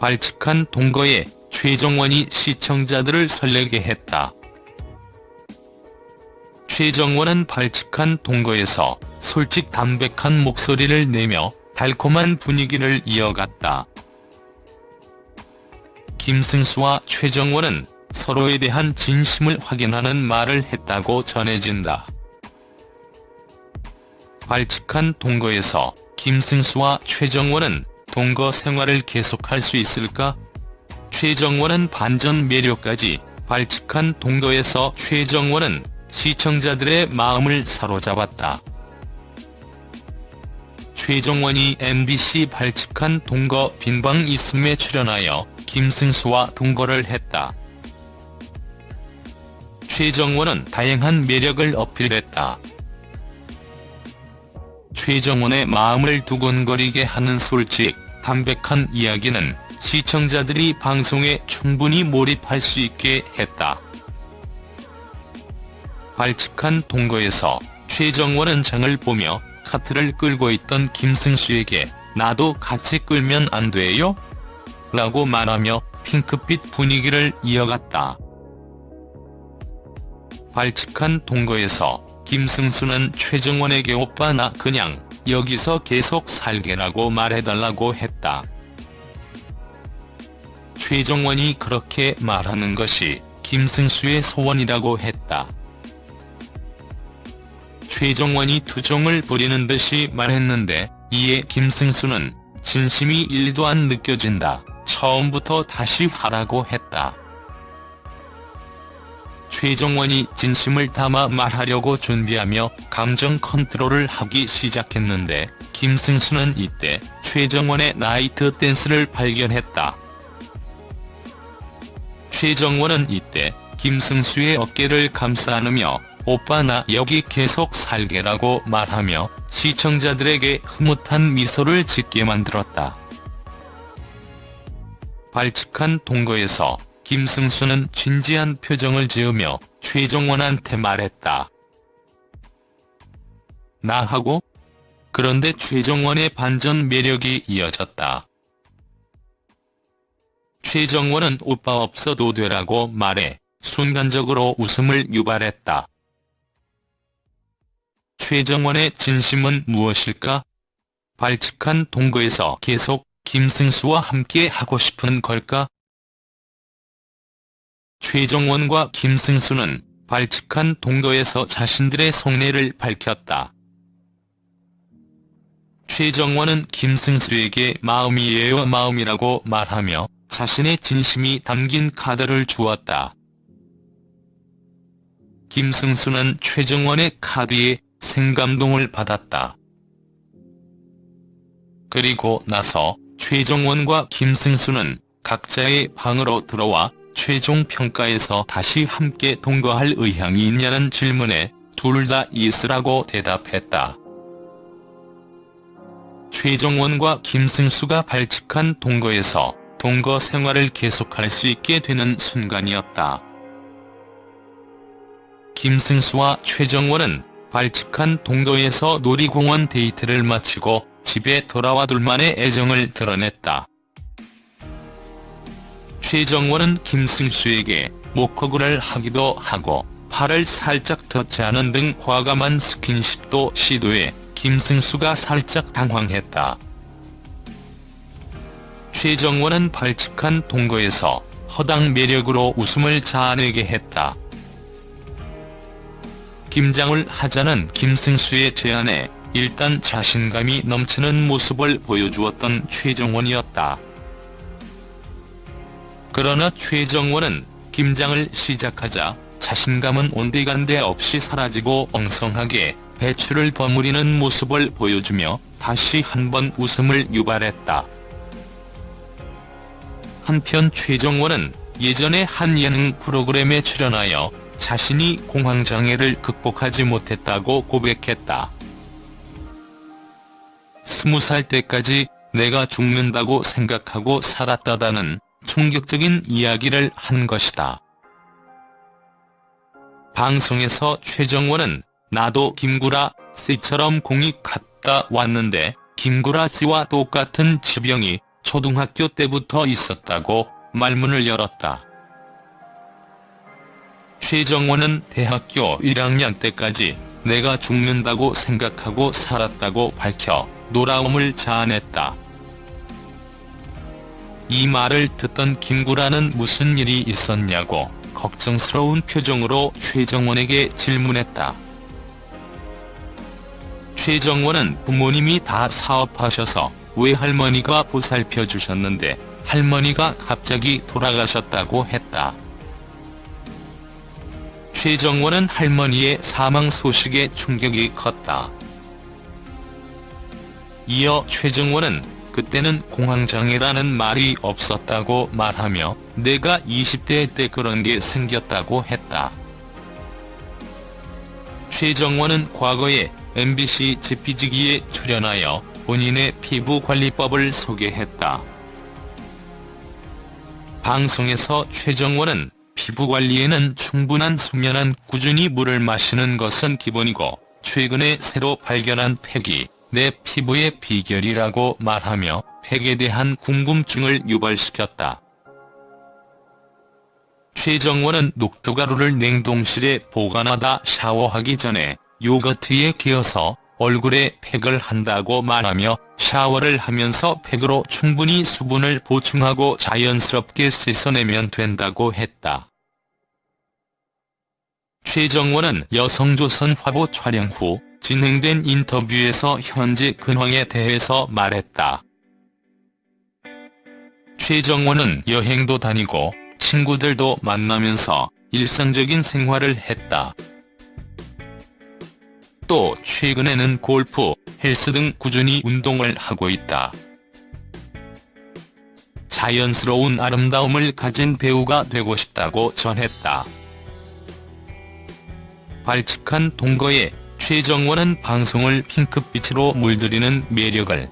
발칙한 동거에 최정원이 시청자들을 설레게 했다. 최정원은 발칙한 동거에서 솔직 담백한 목소리를 내며 달콤한 분위기를 이어갔다. 김승수와 최정원은 서로에 대한 진심을 확인하는 말을 했다고 전해진다. 발칙한 동거에서 김승수와 최정원은 동거 생활을 계속할 수 있을까? 최정원은 반전 매력까지 발칙한 동거에서 최정원은 시청자들의 마음을 사로잡았다. 최정원이 MBC 발칙한 동거 빈방 있음에 출연하여 김승수와 동거를 했다. 최정원은 다양한 매력을 어필했다. 최정원의 마음을 두근거리게 하는 솔직, 담백한 이야기는 시청자들이 방송에 충분히 몰입할 수 있게 했다. 발칙한 동거에서 최정원은 장을 보며 카트를 끌고 있던 김승수에게 나도 같이 끌면 안 돼요? 라고 말하며 핑크빛 분위기를 이어갔다. 발칙한 동거에서 김승수는 최정원에게 오빠 나 그냥 여기서 계속 살게라고 말해달라고 했다. 최정원이 그렇게 말하는 것이 김승수의 소원이라고 했다. 최정원이 투정을 부리는 듯이 말했는데 이에 김승수는 진심이 1도 안 느껴진다. 처음부터 다시 하라고 했다. 최정원이 진심을 담아 말하려고 준비하며 감정 컨트롤을 하기 시작했는데 김승수는 이때 최정원의 나이트 댄스를 발견했다. 최정원은 이때 김승수의 어깨를 감싸 안으며 오빠 나 여기 계속 살게라고 말하며 시청자들에게 흐뭇한 미소를 짓게 만들었다. 발칙한 동거에서 김승수는 진지한 표정을 지으며 최정원한테 말했다. 나하고? 그런데 최정원의 반전 매력이 이어졌다. 최정원은 오빠 없어도 되라고 말해 순간적으로 웃음을 유발했다. 최정원의 진심은 무엇일까? 발칙한 동거에서 계속 김승수와 함께 하고 싶은 걸까? 최정원과 김승수는 발칙한 동거에서 자신들의 속내를 밝혔다. 최정원은 김승수에게 마음이에요 마음이라고 말하며 자신의 진심이 담긴 카드를 주었다. 김승수는 최정원의 카드에 생감동을 받았다. 그리고 나서 최정원과 김승수는 각자의 방으로 들어와 최종 평가에서 다시 함께 동거할 의향이 있냐는 질문에 둘 다 있으라고 대답했다. 최정원과 김승수가 발칙한 동거에서 동거 생활을 계속할 수 있게 되는 순간이었다. 김승수와 최정원은 발칙한 동거에서 놀이공원 데이트를 마치고 집에 돌아와 둘만의 애정을 드러냈다. 최정원은 김승수에게 목허그를 하기도 하고 팔을 살짝 터치하는 등 과감한 스킨십도 시도해 김승수가 살짝 당황했다. 최정원은 발칙한 동거에서 허당 매력으로 웃음을 자아내게 했다. 김장을 하자는 김승수의 제안에 일단 자신감이 넘치는 모습을 보여주었던 최정원이었다. 그러나 최정원은 김장을 시작하자 자신감은 온데간데 없이 사라지고 엉성하게 배추를 버무리는 모습을 보여주며 다시 한번 웃음을 유발했다. 한편 최정원은 예전에 한 예능 프로그램에 출연하여 자신이 공황장애를 극복하지 못했다고 고백했다. 스무 살 때까지 내가 죽는다고 생각하고 살았다다는 충격적인 이야기를 한 것이다. 방송에서 최정원은 나도 김구라 씨처럼 공이 갔다 왔는데 김구라 씨와 똑같은 지병이 초등학교 때부터 있었다고 말문을 열었다. 최정원은 대학교 1학년 때까지 내가 죽는다고 생각하고 살았다고 밝혀 노라움을 자아냈다. 이 말을 듣던 김구라는 무슨 일이 있었냐고 걱정스러운 표정으로 최정원에게 질문했다. 최정원은 부모님이 다 사업하셔서 외할머니가 보살펴 주셨는데 할머니가 갑자기 돌아가셨다고 했다. 최정원은 할머니의 사망 소식에 충격이 컸다. 이어 최정원은 그때는 공황장애라는 말이 없었다고 말하며 내가 20대 때 그런 게 생겼다고 했다. 최정원은 과거에 MBC 제피지기에 출연하여 본인의 피부관리법을 소개했다. 방송에서 최정원은 피부관리에는 충분한 수면한 꾸준히 물을 마시는 것은 기본이고 최근에 새로 발견한 팩이 내 피부의 비결이라고 말하며 팩에 대한 궁금증을 유발시켰다. 최정원은 녹두가루를 냉동실에 보관하다 샤워하기 전에 요거트에 기어서 얼굴에 팩을 한다고 말하며 샤워를 하면서 팩으로 충분히 수분을 보충하고 자연스럽게 씻어내면 된다고 했다. 최정원은 여성조선 화보 촬영 후 진행된 인터뷰에서 현재 근황에 대해서 말했다. 최정원은 여행도 다니고 친구들도 만나면서 일상적인 생활을 했다. 또 최근에는 골프, 헬스 등 꾸준히 운동을 하고 있다. 자연스러운 아름다움을 가진 배우가 되고 싶다고 전했다. 발칙한 동거에 최정원은 방송을 핑크빛으로 물들이는 매력을